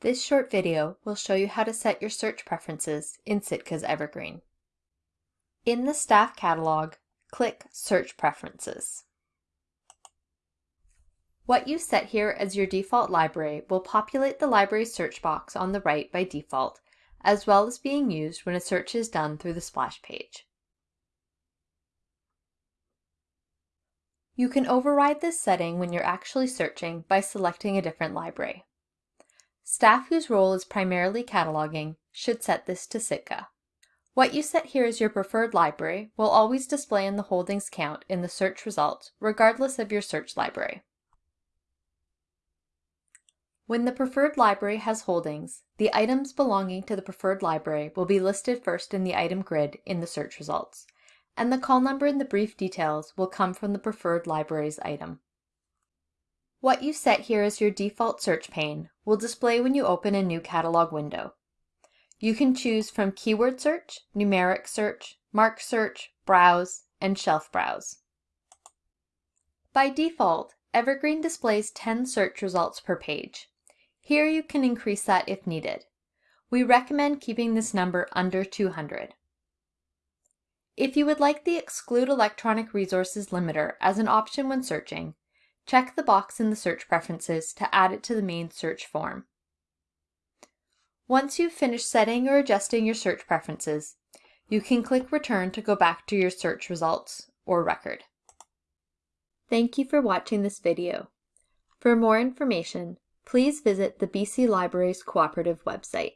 This short video will show you how to set your search preferences in Sitka's Evergreen. In the staff catalog, click Search Preferences. What you set here as your default library will populate the library search box on the right by default, as well as being used when a search is done through the splash page. You can override this setting when you're actually searching by selecting a different library. Staff whose role is primarily cataloging should set this to Sitka. What you set here as your preferred library will always display in the holdings count in the search results, regardless of your search library. When the preferred library has holdings, the items belonging to the preferred library will be listed first in the item grid in the search results, and the call number in the brief details will come from the preferred library's item. What you set here as your default search pane will display when you open a new catalog window. You can choose from keyword search, numeric search, MARC search, browse, and shelf browse. By default, Evergreen displays 10 search results per page. Here you can increase that if needed. We recommend keeping this number under 200. If you would like the Exclude Electronic Resources limiter as an option when searching, Check the box in the search preferences to add it to the main search form. Once you've finished setting or adjusting your search preferences, you can click Return to go back to your search results or record. Thank you for watching this video. For more information, please visit the BC Libraries Cooperative website.